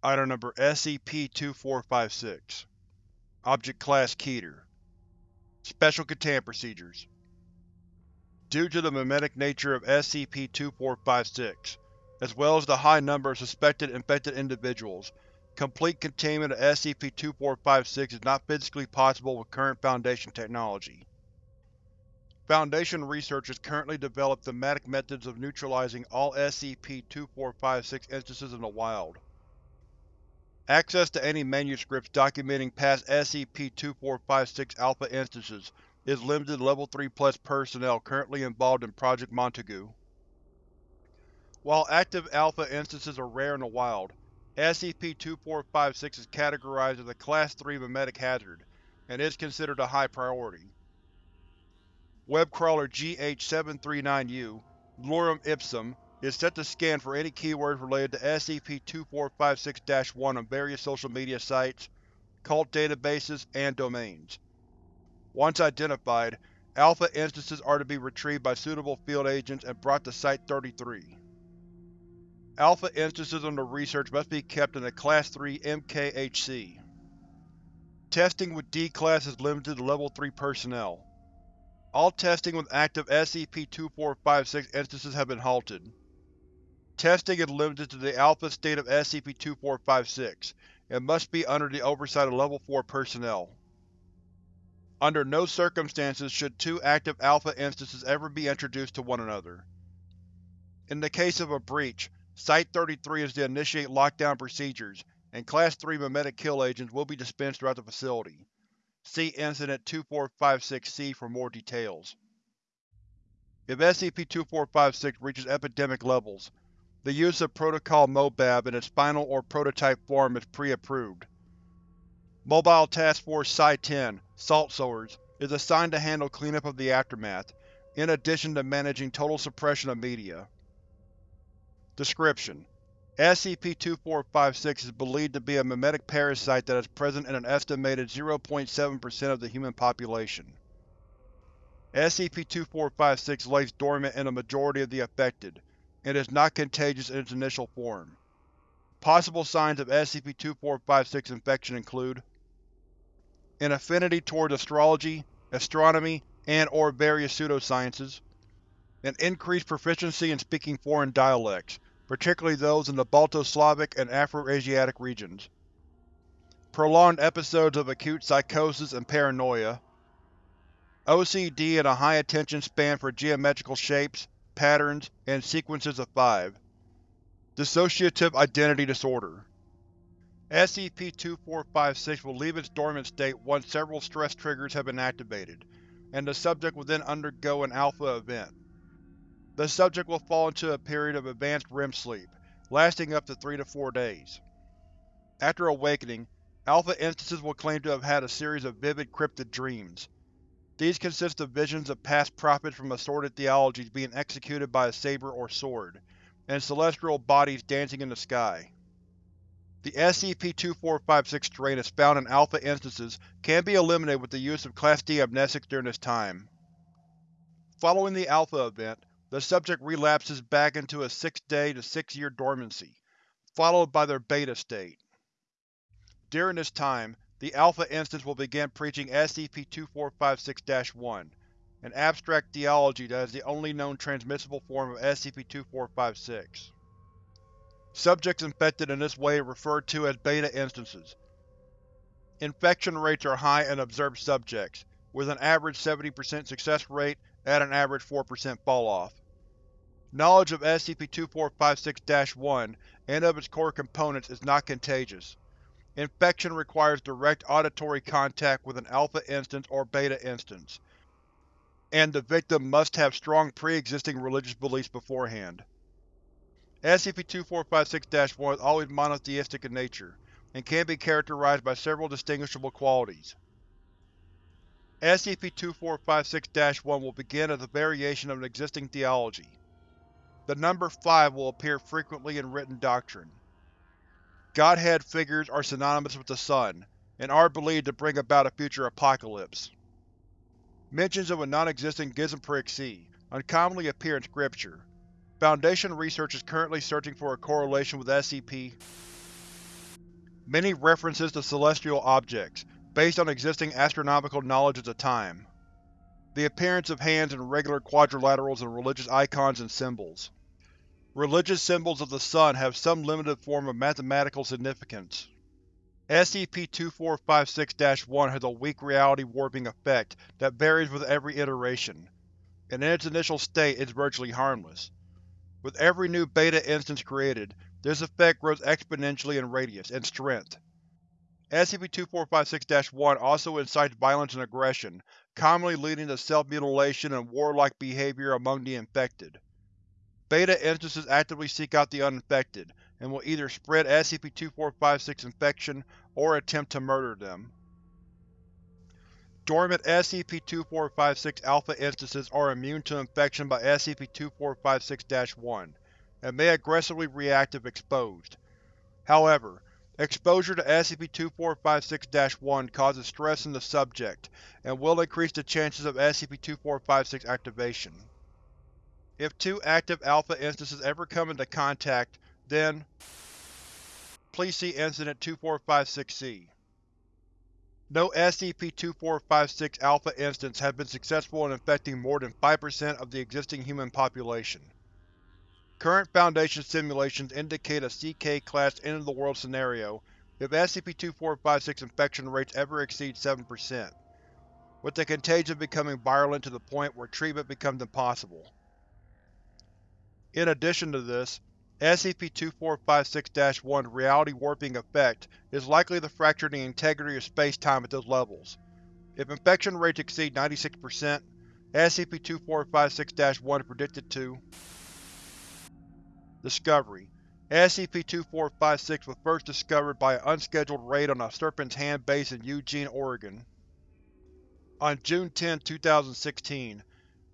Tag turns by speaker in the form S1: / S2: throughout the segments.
S1: Item Number SCP-2456 Object Class Keter Special Containment Procedures Due to the memetic nature of SCP-2456, as well as the high number of suspected infected individuals, complete containment of SCP-2456 is not physically possible with current Foundation technology. Foundation researchers currently develop thematic methods of neutralizing all SCP-2456 instances in the wild. Access to any manuscripts documenting past SCP-2456 Alpha instances is limited to Level 3 Plus personnel currently involved in Project Montague. While active Alpha instances are rare in the wild, SCP-2456 is categorized as a Class 3 memetic hazard, and is considered a high priority. Webcrawler GH-739-U, Lorem Ipsum, is set to scan for any keywords related to SCP-2456-1 on various social media sites, cult databases, and domains. Once identified, Alpha instances are to be retrieved by suitable field agents and brought to Site-33. Alpha instances under research must be kept in a Class 3 MKHC. Testing with D-Class is limited to Level 3 personnel. All testing with active SCP-2456 instances have been halted. Testing is limited to the Alpha state of SCP-2456, and must be under the oversight of Level 4 personnel. Under no circumstances should two active Alpha instances ever be introduced to one another. In the case of a breach, Site-33 is to initiate lockdown procedures, and Class 3 memetic kill agents will be dispensed throughout the facility. See Incident-2456-C for more details. If SCP-2456 reaches epidemic levels, the use of Protocol MOBAB in its final or prototype form is pre-approved. Mobile Task Force Psi-10, Salt Sowers, is assigned to handle cleanup of the aftermath, in addition to managing total suppression of media. Description: SCP-2456 is believed to be a memetic parasite that is present in an estimated 0.7% of the human population. SCP-2456 lays dormant in a majority of the affected, and is not contagious in its initial form. Possible signs of SCP-2456 infection include an affinity towards astrology, astronomy, and or various pseudosciences, an increased proficiency in speaking foreign dialects, particularly those in the Balto-Slavic and Afro-Asiatic regions. Prolonged episodes of acute psychosis and paranoia. OCD and a high attention span for geometrical shapes, patterns, and sequences of five. Dissociative Identity Disorder SCP-2456 will leave its dormant state once several stress triggers have been activated, and the subject will then undergo an Alpha event. The subject will fall into a period of advanced REM sleep, lasting up to 3 to 4 days. After awakening, Alpha instances will claim to have had a series of vivid cryptid dreams. These consist of visions of past prophets from assorted theologies being executed by a saber or sword, and celestial bodies dancing in the sky. The SCP-2456 strain as found in Alpha instances can be eliminated with the use of Class D amnestics during this time. Following the Alpha event, the subject relapses back into a 6-day to 6-year dormancy, followed by their Beta state. During this time, the Alpha instance will begin preaching SCP-2456-1, an abstract theology that is the only known transmissible form of SCP-2456. Subjects infected in this way are referred to as Beta instances. Infection rates are high in observed subjects, with an average 70% success rate at an average 4% falloff. Knowledge of SCP-2456-1 and of its core components is not contagious. Infection requires direct auditory contact with an Alpha instance or Beta instance, and the victim must have strong pre-existing religious beliefs beforehand. SCP-2456-1 is always monotheistic in nature, and can be characterized by several distinguishable qualities. SCP-2456-1 will begin as a variation of an existing theology. The number 5 will appear frequently in written doctrine. Godhead figures are synonymous with the sun, and are believed to bring about a future apocalypse. Mentions of a non-existent Gizmprig-C uncommonly appear in scripture. Foundation research is currently searching for a correlation with SCP. many references to celestial objects, based on existing astronomical knowledge at the time. The appearance of hands in regular quadrilaterals and religious icons and symbols. Religious symbols of the sun have some limited form of mathematical significance. SCP-2456-1 has a weak reality warping effect that varies with every iteration, and in its initial state is virtually harmless. With every new Beta instance created, this effect grows exponentially in radius and strength. SCP-2456-1 also incites violence and aggression, commonly leading to self-mutilation and warlike behavior among the infected. Beta instances actively seek out the uninfected, and will either spread SCP-2456 infection or attempt to murder them. Dormant SCP-2456 Alpha instances are immune to infection by SCP-2456-1, and may aggressively react if exposed. However, exposure to SCP-2456-1 causes stress in the subject, and will increase the chances of SCP-2456 activation. If two active Alpha instances ever come into contact, then please see Incident 2456-C. No SCP-2456 Alpha instance has been successful in infecting more than 5% of the existing human population. Current Foundation simulations indicate a CK-class end-of-the-world scenario if SCP-2456 infection rates ever exceed 7%, with the contagion becoming virulent to the point where treatment becomes impossible. In addition to this, SCP-2456-1's reality warping effect is likely to fracture the integrity of space-time at those levels. If infection rates exceed 96%, SCP-2456-1 is predicted to Discovery SCP-2456 was first discovered by an unscheduled raid on a Serpent's Hand base in Eugene, Oregon. On June 10, 2016,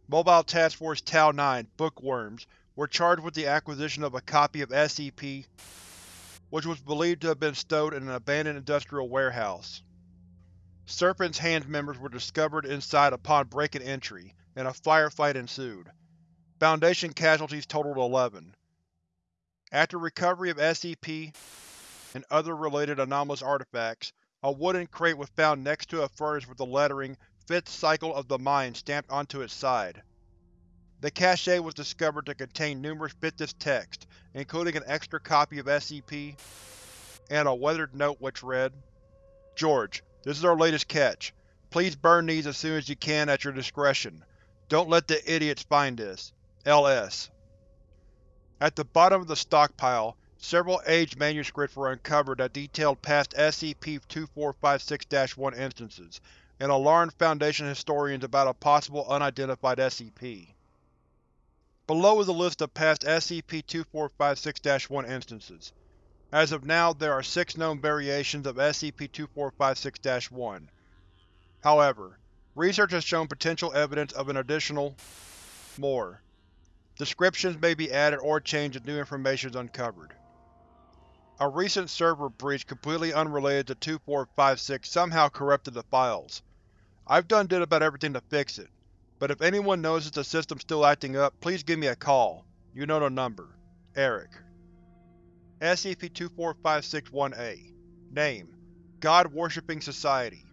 S1: Mobile Task Force Tau-9 Bookworms were charged with the acquisition of a copy of SCP, which was believed to have been stowed in an abandoned industrial warehouse. Serpent's Hand members were discovered inside upon break and entry, and a firefight ensued. Foundation casualties totaled 11. After recovery of SCP and other related anomalous artifacts, a wooden crate was found next to a furnace with the lettering Fifth Cycle of the Mind stamped onto its side. The cache was discovered to contain numerous bits of text, including an extra copy of SCP, and a weathered note which read, George, this is our latest catch. Please burn these as soon as you can at your discretion. Don't let the idiots find this. L.S. At the bottom of the stockpile, several aged manuscripts were uncovered that detailed past SCP-2456-1 instances, and alarmed Foundation historians about a possible unidentified SCP. Below is a list of past SCP-2456-1 instances. As of now, there are six known variations of SCP-2456-1. However, research has shown potential evidence of an additional more. Descriptions may be added or changed if new information is uncovered. A recent server breach completely unrelated to 2456 somehow corrupted the files. I've done did about everything to fix it, but if anyone notices the system still acting up, please give me a call. You know the number. Eric. SCP-2456-1A Name: God-Worshipping Society.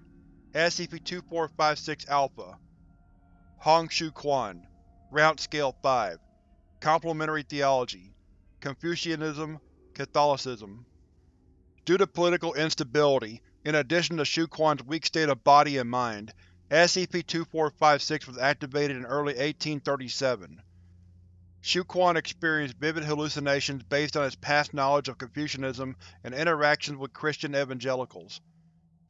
S1: SCP-2456-Alpha Hong Xiu Quan. Route Scale 5 Complementary Theology. Confucianism. Catholicism. Due to political instability, in addition to Xiu Quan's weak state of body and mind, SCP-2456 was activated in early 1837. Xiu Quan experienced vivid hallucinations based on his past knowledge of Confucianism and interactions with Christian evangelicals.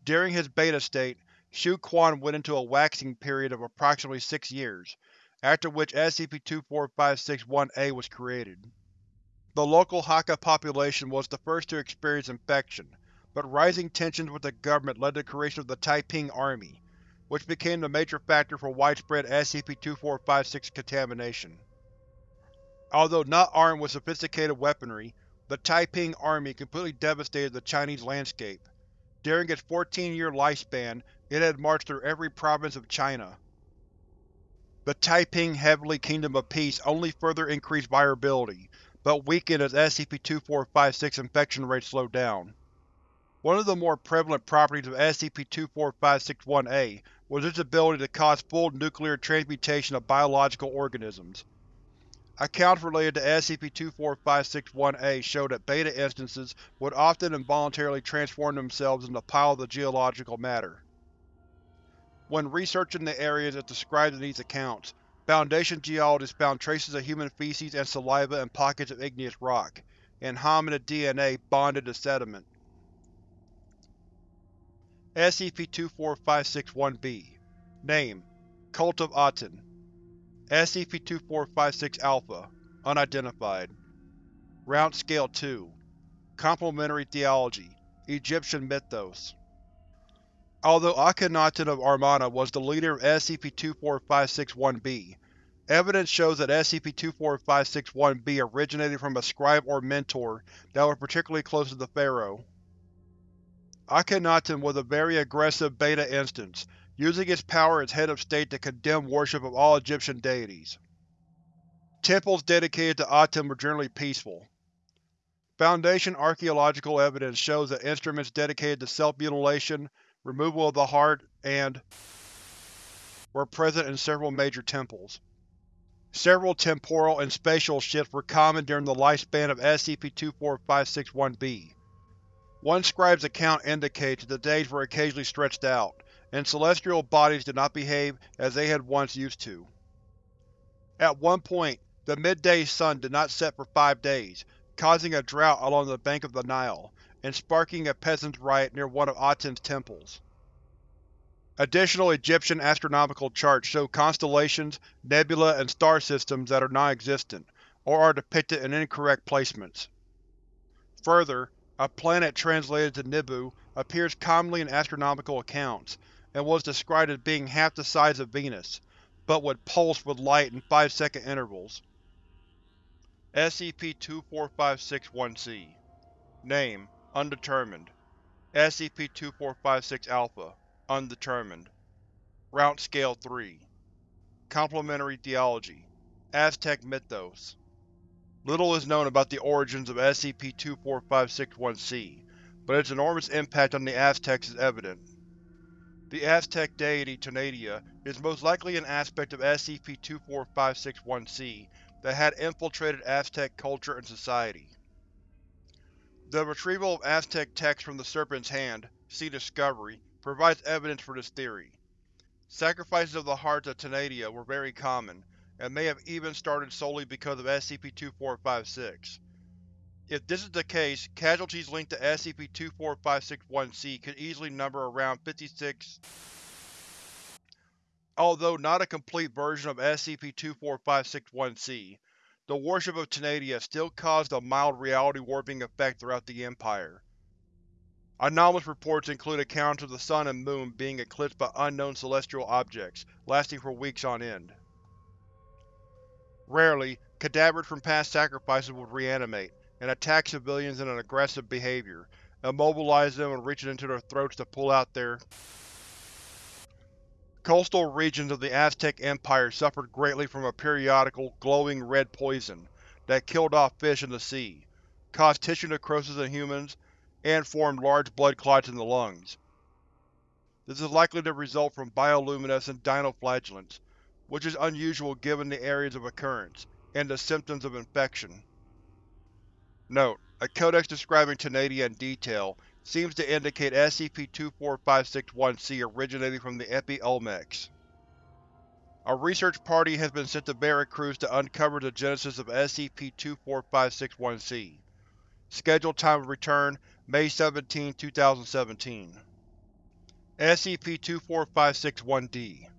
S1: During his beta state, Xiu Quan went into a waxing period of approximately six years, after which SCP-2456-1A was created. The local Hakka population was the first to experience infection, but rising tensions with the government led to the creation of the Taiping Army, which became the major factor for widespread SCP-2456 contamination. Although not armed with sophisticated weaponry, the Taiping Army completely devastated the Chinese landscape. During its 14-year lifespan, it had marched through every province of China. The Taiping Heavenly Kingdom of Peace only further increased viability, but weakened as SCP-2456 infection rates slowed down. One of the more prevalent properties of SCP-24561-A was its ability to cause full nuclear transmutation of biological organisms. Accounts related to SCP-24561-A show that Beta instances would often involuntarily transform themselves into piles of geological matter. When researching the areas as described in these accounts, Foundation geologists found traces of human feces and saliva in pockets of igneous rock, and hominid DNA bonded to sediment. SCP-24561-B Name: Cult of Aten. SCP-2456-Alpha Unidentified. Round Scale 2 Complementary Theology Egyptian Mythos. Although Akhenaten of Amarna was the leader of SCP-24561-B, evidence shows that SCP-24561-B originated from a scribe or mentor that was particularly close to the Pharaoh. Akhenaten was a very aggressive Beta instance, using its power as head of state to condemn worship of all Egyptian deities. Temples dedicated to Aten were generally peaceful. Foundation archaeological evidence shows that instruments dedicated to self-mutilation, removal of the heart, and were present in several major temples. Several temporal and spatial shifts were common during the lifespan of SCP-24561-B. One scribe's account indicates that the days were occasionally stretched out, and celestial bodies did not behave as they had once used to. At one point, the midday sun did not set for five days, causing a drought along the bank of the Nile, and sparking a peasant's riot near one of Aten's temples. Additional Egyptian astronomical charts show constellations, nebula, and star systems that are non-existent, or are depicted in incorrect placements. Further, a planet translated to Nibu appears commonly in astronomical accounts, and was described as being half the size of Venus, but would pulse with light in 5-second intervals. SCP-24561-C Name: Undetermined. SCP-2456-Alpha Undetermined. Route Scale 3 Complementary Theology. Aztec Mythos Little is known about the origins of SCP-24561-C, but its enormous impact on the Aztecs is evident. The Aztec deity Tonatiuh is most likely an aspect of SCP-24561-C that had infiltrated Aztec culture and society. The retrieval of Aztec texts from the Serpent's Hand see Discovery provides evidence for this theory. Sacrifices of the hearts of Tonatiuh were very common, and may have even started solely because of SCP-2456. If this is the case, casualties linked to SCP-24561-C could easily number around 56. Although not a complete version of SCP-24561-C, the worship of Tonatiuh still caused a mild reality warping effect throughout the Empire. Anomalous reports include accounts of the sun and moon being eclipsed by unknown celestial objects, lasting for weeks on end. Rarely, cadavers from past sacrifices would reanimate, and attack civilians in an aggressive behavior, immobilize them and reach into their throats to pull out their Coastal regions of the Aztec Empire suffered greatly from a periodical, glowing red poison that killed off fish in the sea, caused tissue necrosis in humans, and formed large blood clots in the lungs. This is likely to result from bioluminescent dinoflagellates, which is unusual given the areas of occurrence, and the symptoms of infection. Note: A codex describing Tonatiuh in detail seems to indicate SCP-24561-C originating from the Epi Olmecs. A research party has been sent to Veracruz to uncover the genesis of SCP-24561-C. Scheduled time of return: May 17, 2017. SCP-24561-D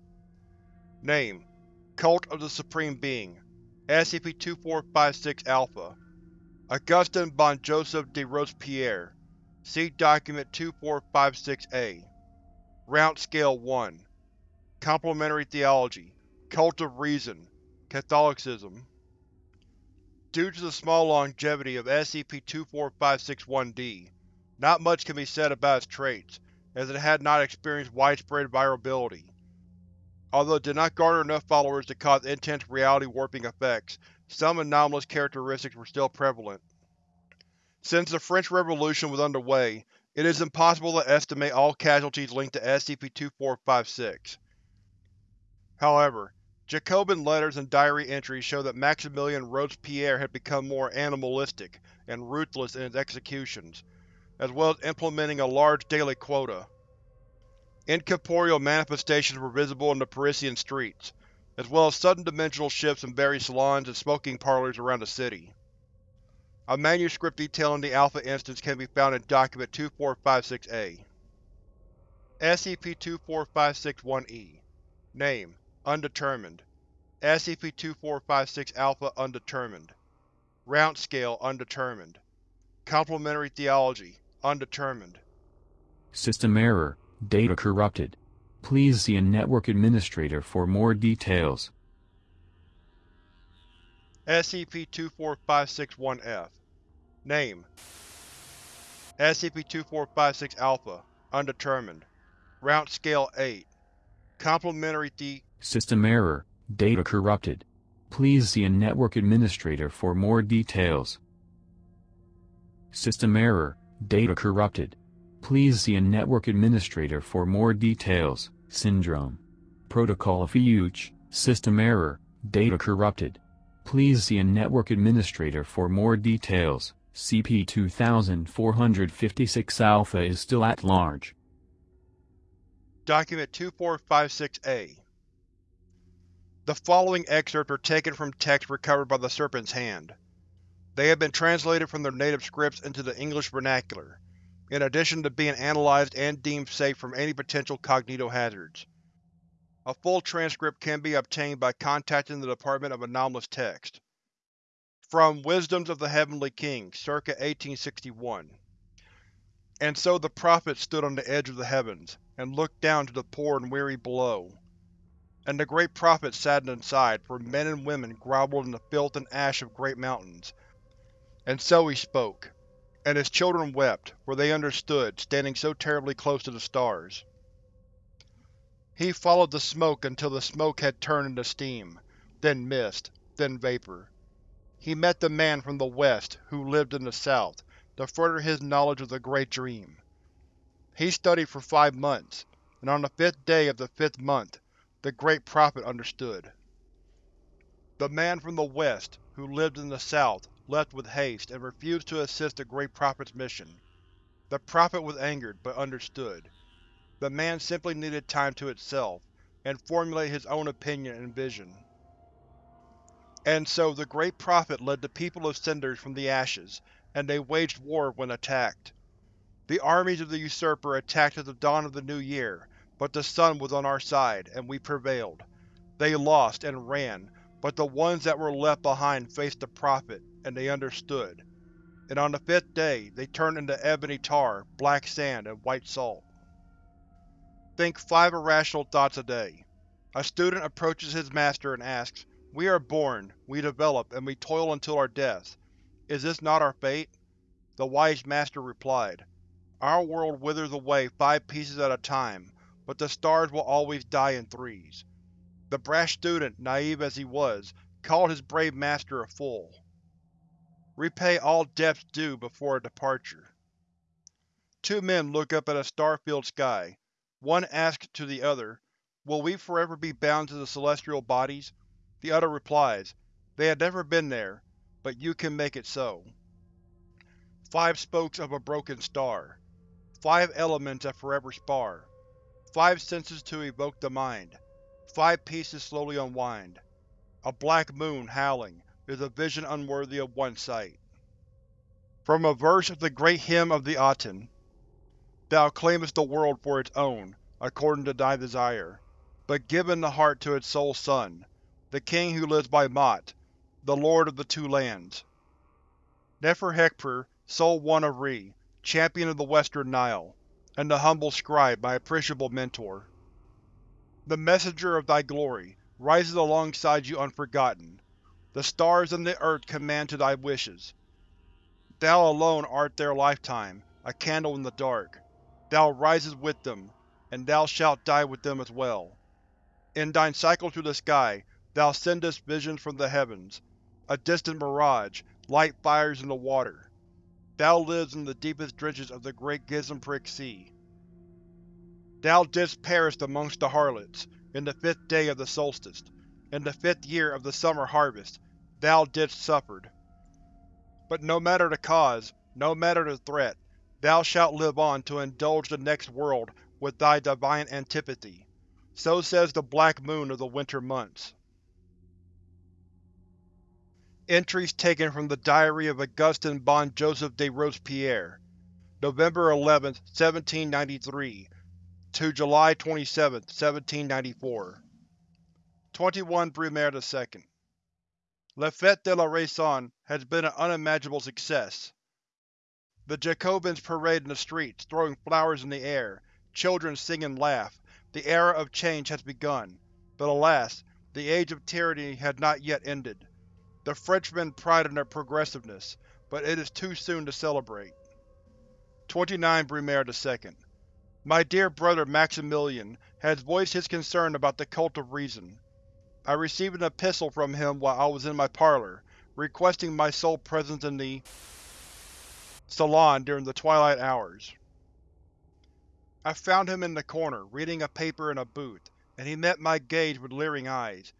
S1: Name: Cult of the Supreme Being. SCP-2456-Alpha Augustin bon Joseph de Robespierre. See Document 2456-A Route Scale 1 Complementary Theology. Cult of Reason. Catholicism. Due to the small longevity of SCP-24561-D, not much can be said about its traits, as it had not experienced widespread virality. Although it did not garner enough followers to cause intense reality warping effects, some anomalous characteristics were still prevalent. Since the French Revolution was underway, It is impossible to estimate all casualties linked to SCP-2456. However, Jacobin letters and diary entries show that Maximilian Robespierre had become more animalistic and ruthless in his executions, as well as implementing a large daily quota. Incorporeal manifestations were visible in the Parisian streets, as well as sudden dimensional shifts in various salons and smoking parlors around the city. A manuscript detailing the Alpha instance can be found in Document 2456-A. SCP-2456-1-E Name: Undetermined. SCP-2456-Alpha Undetermined. Round Scale Undetermined. Complementary Theology Undetermined.
S2: System error, data corrupted. Please see a network administrator for more details.
S1: SCP-24561-F Name SCP-2456-Alpha Undetermined Round Scale 8 Complementary The
S2: System error, data corrupted. Please see a network administrator for more details. System error, data corrupted. Please see a network administrator for more details. Syndrome. Protocol Fuge, system error, data corrupted. Please see a network administrator for more details. CP-2456 Alpha is still at large.
S1: Document 2456-A The following excerpts are taken from texts recovered by the Serpent's Hand. They have been translated from their native scripts into the English vernacular, in addition to being analyzed and deemed safe from any potential cognitohazards. A full transcript can be obtained by contacting the Department of Anomalous Text. From Wisdoms of the Heavenly King, circa 1861 And so the Prophet stood on the edge of the heavens, and looked down to the poor and weary below. And the great Prophet saddened inside, for men and women grovelled in the filth and ash of great mountains. And so he spoke. And his children wept, for they understood, standing so terribly close to the stars. He followed the smoke until the smoke had turned into steam, then mist, then vapor. He met the man from the west, who lived in the south, to further his knowledge of the Great Dream. He studied for five months, and on the fifth day of the fifth month, the Great Prophet understood. The man from the west, who lived in the south, left with haste and refused to assist the Great Prophet's mission. The Prophet was angered, but understood. The man simply needed time to itself, and formulate his own opinion and vision. And so the Great Prophet led the people of Cinders from the ashes, and they waged war when attacked. The armies of the Usurper attacked at the dawn of the new year, but the sun was on our side, and we prevailed. They lost, and ran, but the ones that were left behind faced the Prophet, and they understood. And on the fifth day, they turned into ebony tar, black sand, and white salt. Think five irrational thoughts a day. A student approaches his master and asks, we are born, we develop, and we toil until our death. Is this not our fate? The wise Master replied, Our world withers away five pieces at a time, but the stars will always die in threes. The brash student, naive as he was, called his brave master a fool. Repay all debts due before departure. Two men look up at a star-filled sky. One asks to the other, Will we forever be bound to the celestial bodies? The other replies, They have never been there, but you can make it so. Five spokes of a broken star. Five elements that forever spar. Five senses to evoke the mind. Five pieces slowly unwind. A black moon, howling, is a vision unworthy of one sight. From a verse of the great hymn of the Aten. Thou claimest the world for its own, according to thy desire, but given the heart to its sole son, the king who lives by Maat, the lord of the Two Lands. Neferhekpur, Sole One of Re, champion of the Western Nile, and the humble scribe, my appreciable mentor. The messenger of thy glory rises alongside you unforgotten. The stars and the earth command to thy wishes. Thou alone art their lifetime, a candle in the dark. Thou risest with them, and thou shalt die with them as well. In thine cycle through the sky, Thou sendest visions from the heavens. A distant mirage, light fires in the water. Thou lives in the deepest drenches of the great Gizenprick Sea. Thou didst perish amongst the harlots, in the fifth day of the solstice, in the fifth year of the summer harvest, thou didst suffered. But no matter the cause, no matter the threat, thou shalt live on to indulge the next world with thy divine antipathy. So says the Black Moon of the winter months. Entries taken from the Diary of Augustin bon Joseph de Robespierre, November 11, 1793 to July 27, 1794 21 Brumaire II La Fête de la Raison has been an unimaginable success. The Jacobins parade in the streets, throwing flowers in the air, children sing and laugh. The era of change has begun, but alas, the age of tyranny has not yet ended. The Frenchmen pride in their progressiveness, but it is too soon to celebrate. 29 Brumaire II My dear brother Maximilian has voiced his concern about the Cult of Reason. I received an epistle from him while I was in my parlor, requesting my sole presence in the salon during the twilight hours. I found him in the corner, reading a paper in a booth, and he met my gaze with leering eyes.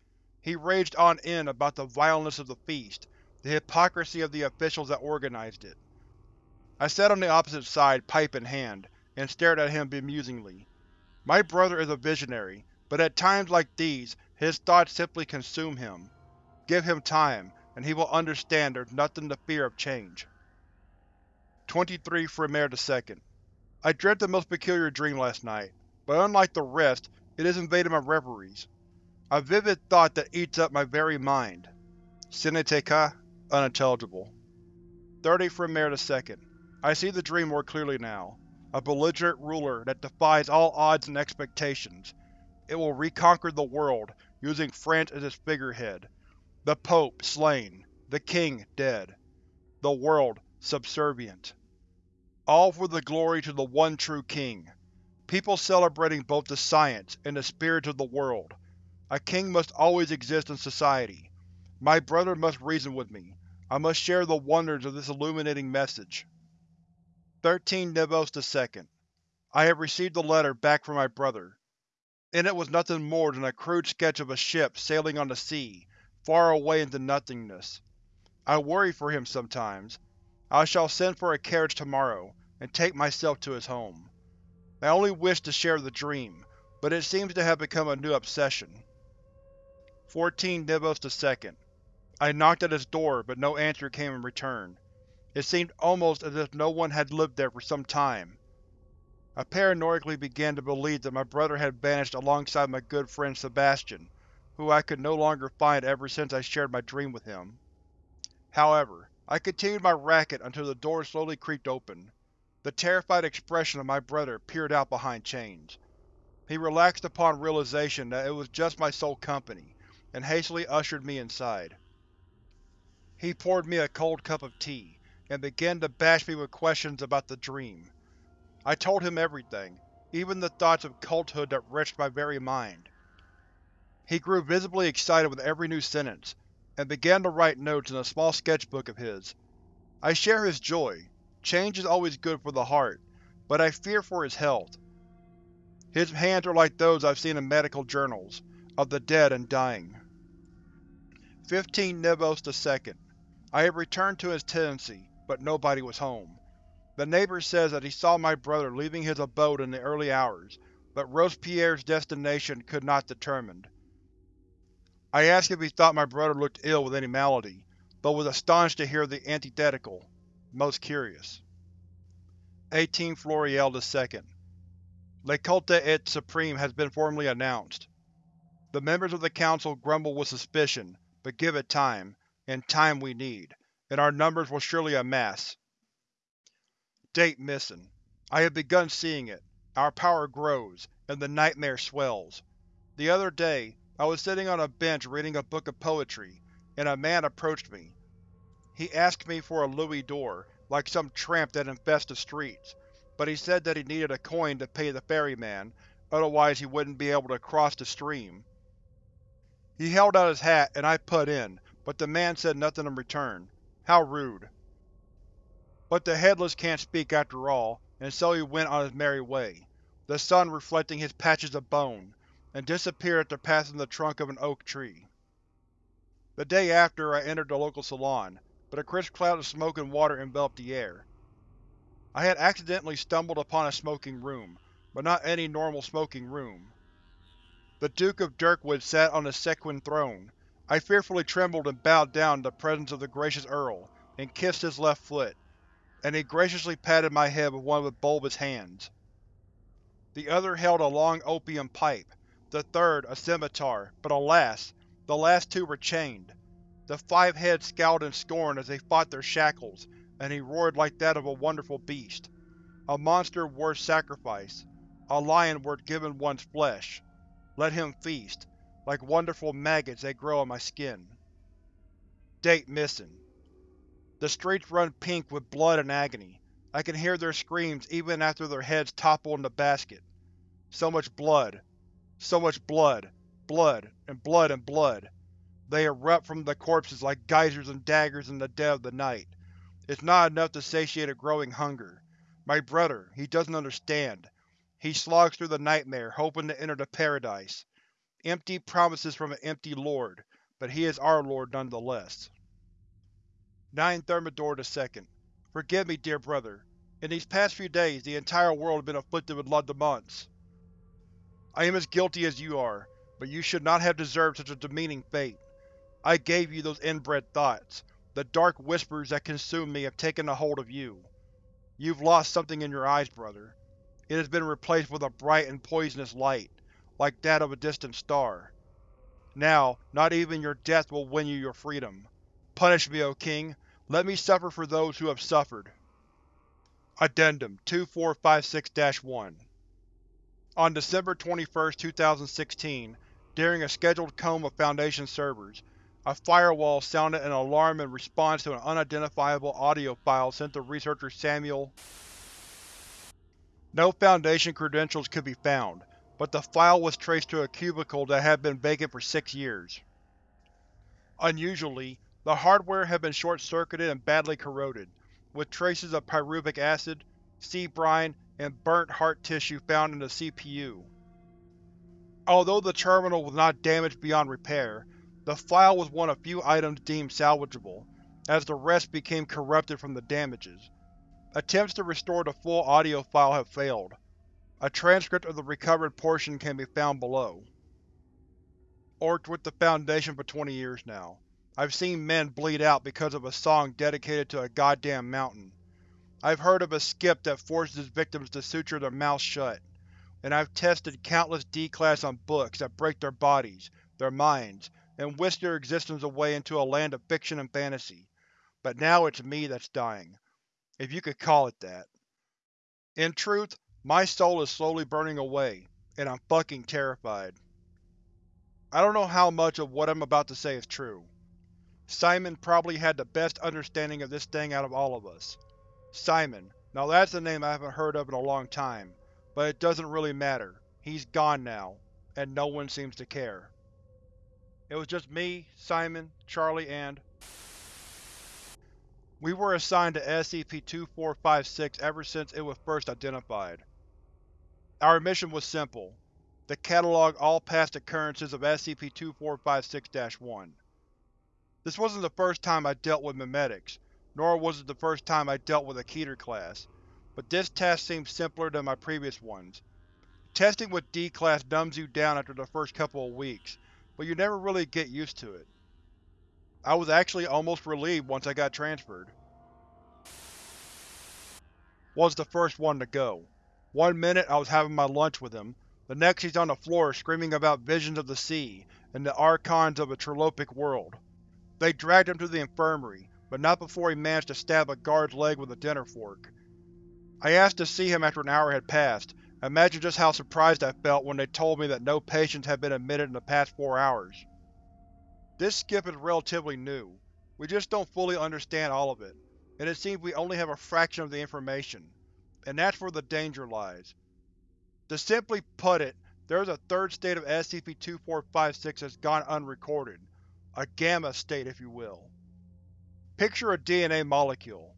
S1: He raged on end about the vileness of the feast, the hypocrisy of the officials that organized it. I sat on the opposite side, pipe in hand, and stared at him bemusingly. My brother is a visionary, but at times like these, his thoughts simply consume him. Give him time, and he will understand there's nothing to fear of change. 23 Frimaire II I dreamt a most peculiar dream last night, but unlike the rest, it has invaded my reveries. A vivid thought that eats up my very mind. Que unintelligible. 30 Frimaire II I see the dream more clearly now. A belligerent ruler that defies all odds and expectations. It will reconquer the world, using France as its figurehead. The Pope slain. The King dead. The world subservient. All for the glory to the one true King. People celebrating both the science and the spirit of the world. A king must always exist in society. My brother must reason with me. I must share the wonders of this illuminating message. 13 Nivôse II I have received a letter back from my brother. In it was nothing more than a crude sketch of a ship sailing on the sea, far away into nothingness. I worry for him sometimes. I shall send for a carriage tomorrow, and take myself to his home. I only wished to share the dream, but it seems to have become a new obsession. 14 Nivôse II I knocked at his door, but no answer came in return. It seemed almost as if no one had lived there for some time. I paranoidally began to believe that my brother had vanished alongside my good friend Sebastian, who I could no longer find ever since I shared my dream with him. However, I continued my racket until the door slowly creaked open. The terrified expression of my brother peered out behind chains. He relaxed upon realization that it was just my sole company, and hastily ushered me inside. He poured me a cold cup of tea, and began to bash me with questions about the dream. I told him everything, even the thoughts of culthood that wrenched my very mind. He grew visibly excited with every new sentence, and began to write notes in a small sketchbook of his. I share his joy. Change is always good for the heart, but I fear for his health. His hands are like those I've seen in medical journals, of the dead and dying. 15 Nivôse II I have returned to his tenancy, but nobody was home. The neighbor says that he saw my brother leaving his abode in the early hours, but Robespierre's destination could not be determined. I asked if he thought my brother looked ill with any malady, but was astonished to hear the antithetical. Most curious. 18 Floréal II Le Culte et Supreme has been formally announced. The members of the Council grumble with suspicion, but give it time, and time we need, and our numbers will surely amass. Date missing. I have begun seeing it. Our power grows, and the nightmare swells. The other day, I was sitting on a bench reading a book of poetry, and a man approached me. He asked me for a louis d'or, like some tramp that infests the streets, but he said that he needed a coin to pay the ferryman, otherwise he wouldn't be able to cross the stream. He held out his hat, and I put in, but the man said nothing in return. How rude. But the Headless can't speak after all, and so he went on his merry way, the sun reflecting his patches of bone, and disappeared after passing the trunk of an oak tree. The day after, I entered the local salon, but a crisp cloud of smoke and water enveloped the air. I had accidentally stumbled upon a smoking room, but not any normal smoking room. The Duke of Dirkwood sat on a sequin throne. I fearfully trembled and bowed down in the presence of the gracious Earl, and kissed his left foot, and he graciously patted my head with one of bulbous hands. The other held a long opium pipe, the third a scimitar, but alas! The last two were chained. The five heads scowled in scorn as they fought their shackles, and he roared like that of a wonderful beast. A monster worth sacrifice. A lion worth giving one's flesh. Let him feast. Like wonderful maggots they grow on my skin. Date missing. The streets run pink with blood and agony. I can hear their screams even after their heads topple in the basket. So much blood. So much blood blood, and blood and blood. They erupt from the corpses like geysers and daggers in the dead of the night. It's not enough to satiate a growing hunger. My brother, he doesn't understand. He slogs through the nightmare, hoping to enter the paradise. Empty promises from an empty lord, but he is our lord nonetheless. 9 Thermidor II. Forgive me, dear brother. In these past few days, the entire world has been afflicted with Lundamonts. I am as guilty as you are, but you should not have deserved such a demeaning fate. I gave you those inbred thoughts. The dark whispers that consumed me have taken a hold of you. You've lost something in your eyes, brother. It has been replaced with a bright and poisonous light, like that of a distant star. Now, not even your death will win you your freedom. Punish me, O King! Let me suffer for those who have suffered. Addendum 2456-1 On December 21, 2016, during a scheduled comb of Foundation servers, a firewall sounded an alarm in response to an unidentifiable audio file sent to researcher Samuel. No Foundation credentials could be found, but the file was traced to a cubicle that had been vacant for six years. Unusually, the hardware had been short-circuited and badly corroded, with traces of pyruvic acid, sea brine, and burnt heart tissue found in the CPU. Although the terminal was not damaged beyond repair, the file was one of few items deemed salvageable, as the rest became corrupted from the damages. Attempts to restore the full audio file have failed. A transcript of the recovered portion can be found below. Orked with the Foundation for 20 years now. I've seen men bleed out because of a song dedicated to a goddamn mountain. I've heard of a skip that forces its victims to suture their mouths shut and I've tested countless D-Class on books that break their bodies, their minds, and whisk their existence away into a land of fiction and fantasy. But now it's me that's dying. If you could call it that. In truth, my soul is slowly burning away, and I'm fucking terrified. I don't know how much of what I'm about to say is true. Simon probably had the best understanding of this thing out of all of us. Simon. Now that's a name I haven't heard of in a long time, but it doesn't really matter. He's gone now, and no one seems to care. It was just me, Simon, Charlie, and… We were assigned to SCP-2456 ever since it was first identified. Our mission was simple, to catalog all past occurrences of SCP-2456-1. This wasn't the first time I dealt with memetics, nor was it the first time I dealt with a Keter class but this task seems simpler than my previous ones. Testing with D-Class numbs you down after the first couple of weeks, but you never really get used to it. I was actually almost relieved once I got transferred. Was the first one to go. One minute I was having my lunch with him, the next he's on the floor screaming about visions of the sea and the archons of a trilopic world. They dragged him to the infirmary, but not before he managed to stab a guard's leg with a dinner fork. I asked to see him after an hour had passed. Imagine just how surprised I felt when they told me that no patients had been admitted in the past four hours. This skip is relatively new. We just don't fully understand all of it, and it seems we only have a fraction of the information. And that's where the danger lies. To simply put it, there is a third state of SCP-2456 that's gone unrecorded. A gamma state, if you will. Picture a DNA molecule.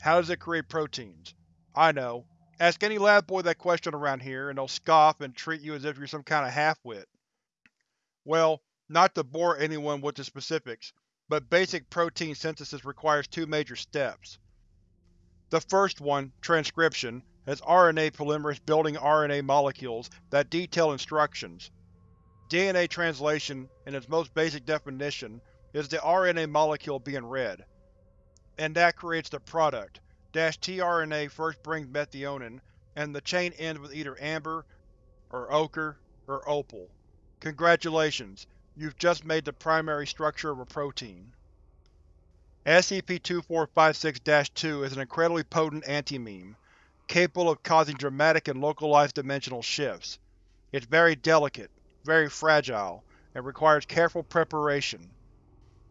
S1: How does it create proteins? I know. Ask any lab boy that question around here, and they'll scoff and treat you as if you're some kind of half-wit. Well, not to bore anyone with the specifics, but basic protein synthesis requires two major steps. The first one, transcription, has RNA polymerase building RNA molecules that detail instructions. DNA translation, in its most basic definition, is the RNA molecule being read. And that creates the product. tRNA first brings methionine, and the chain ends with either amber, or ochre, or opal. Congratulations, you've just made the primary structure of a protein. SCP-2456-2 is an incredibly potent anti-meme, capable of causing dramatic and localized dimensional shifts. It's very delicate, very fragile, and requires careful preparation.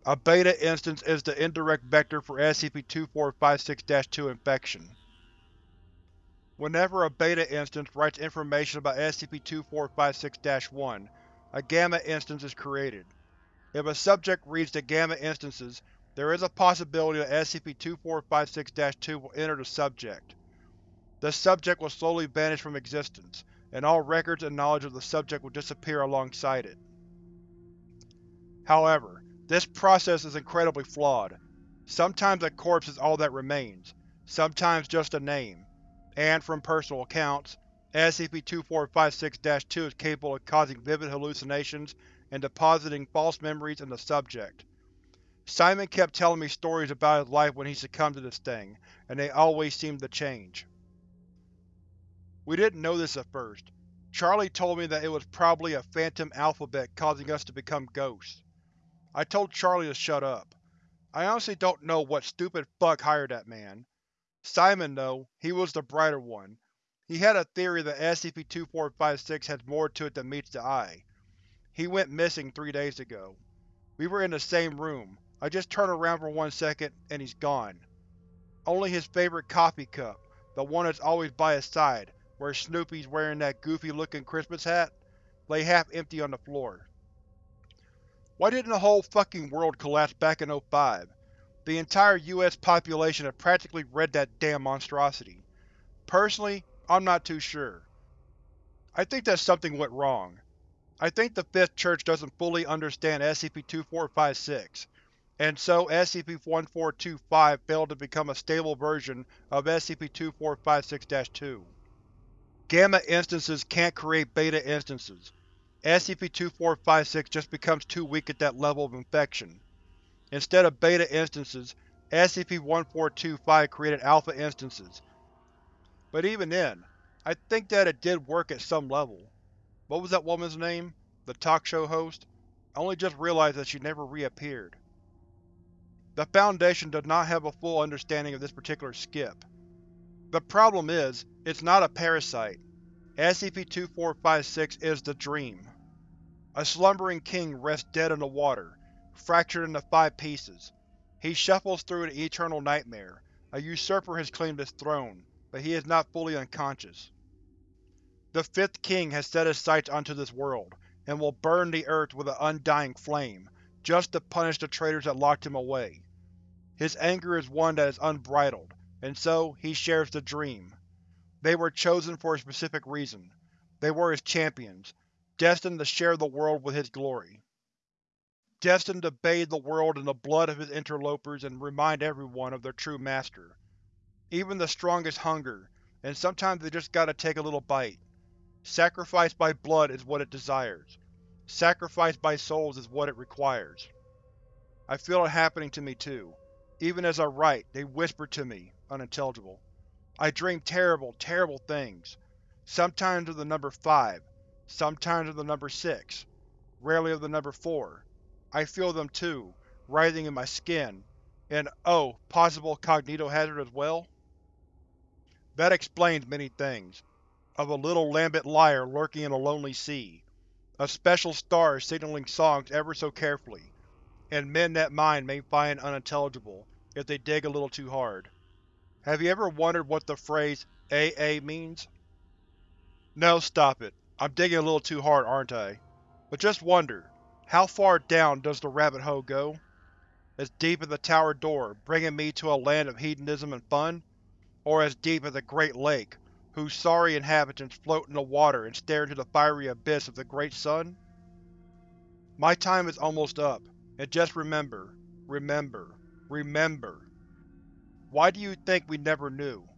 S1: A beta instance is the indirect vector for SCP-2456-2 infection. Whenever a beta instance writes information about SCP-2456-1, a gamma instance is created. If a subject reads the gamma instances, there is a possibility that SCP-2456-2 will enter the subject. The subject will slowly vanish from existence, and all records and knowledge of the subject will disappear alongside it. However, this process is incredibly flawed. Sometimes a corpse is all that remains, sometimes just a name, and, from personal accounts, SCP-2456-2 is capable of causing vivid hallucinations and depositing false memories in the subject. Simon kept telling me stories about his life when he succumbed to this thing, and they always seemed to change. We didn't know this at first. Charlie told me that it was probably a phantom alphabet causing us to become ghosts. I told Charlie to shut up. I honestly don't know what stupid fuck hired that man. Simon, though, he was the brighter one. He had a theory that SCP-2456 has more to it than meets the eye. He went missing three days ago. We were in the same room. I just turn around for one second, and he's gone. Only his favorite coffee cup, the one that's always by his side, where Snoopy's wearing that goofy-looking Christmas hat, lay half-empty on the floor. Why didn't the whole fucking world collapse back in 05? The entire US population had practically read that damn monstrosity. Personally, I'm not too sure. I think that something went wrong. I think the Fifth Church doesn't fully understand SCP-2456, and so SCP-1425 failed to become a stable version of SCP-2456-2. Gamma instances can't create beta instances. SCP-2456 just becomes too weak at that level of infection. Instead of beta instances, SCP-1425 created alpha instances. But even then, I think that it did work at some level. What was that woman's name? The talk show host? I only just realized that she never reappeared. The Foundation does not have a full understanding of this particular skip. The problem is, it's not a parasite. SCP-2456 is the Dream. A slumbering king rests dead in the water, fractured into five pieces. He shuffles through an eternal nightmare. A usurper has claimed his throne, but he is not fully unconscious. The Fifth King has set his sights onto this world, and will burn the earth with an undying flame, just to punish the traitors that locked him away. His anger is one that is unbridled, and so he shares the Dream. They were chosen for a specific reason. They were his champions, destined to share the world with his glory. Destined to bathe the world in the blood of his interlopers and remind everyone of their true master. Even the strongest hunger, and sometimes they just gotta take a little bite. Sacrifice by blood is what it desires. Sacrifice by souls is what it requires. I feel it happening to me too. Even as I write, they whisper to me, unintelligible. I dream terrible, terrible things. Sometimes of the number 5, sometimes of the number 6, rarely of the number 4. I feel them too, writhing in my skin, and oh, possible cognitohazard as well? That explains many things. Of a little lambent lyre lurking in a lonely sea, of special stars signaling songs ever so carefully, and men that mind may find unintelligible if they dig a little too hard. Have you ever wondered what the phrase AA means? No, stop it. I'm digging a little too hard, aren't I? But just wonder, how far down does the rabbit hole go? As deep as the tower door, bringing me to a land of hedonism and fun? or as deep as a great lake, whose sorry inhabitants float in the water and stare into the fiery abyss of the Great Sun? My time is almost up, and just remember, remember, remember. Why do you think we never knew?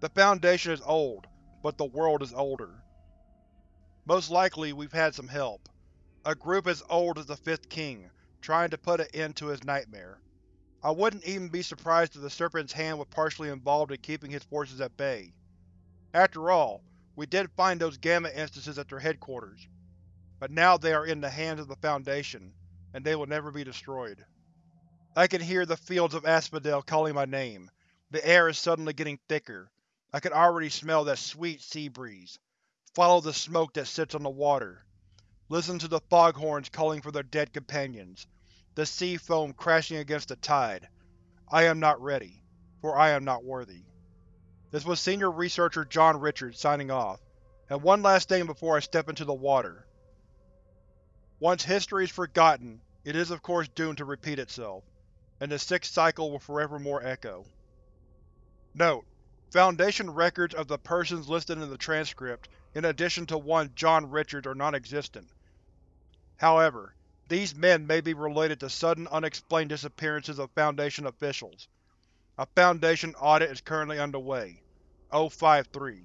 S1: The Foundation is old, but the world is older. Most likely we've had some help. A group as old as the Fifth King, trying to put an end to his nightmare. I wouldn't even be surprised if the Serpent's hand was partially involved in keeping his forces at bay. After all, we did find those Gamma instances at their headquarters. But now they are in the hands of the Foundation, and they will never be destroyed. I can hear the fields of asphodel calling my name. The air is suddenly getting thicker. I can already smell that sweet sea breeze. Follow the smoke that sits on the water. Listen to the foghorns calling for their dead companions. The sea foam crashing against the tide. I am not ready, for I am not worthy. This was Senior Researcher John Richards signing off. And one last thing before I step into the water. Once history is forgotten, it is of course doomed to repeat itself, and the sixth cycle will forevermore echo. Note: Foundation records of the persons listed in the transcript, in addition to one John Richards, are non-existent. However, these men may be related to sudden unexplained disappearances of Foundation officials. A Foundation audit is currently underway. O-53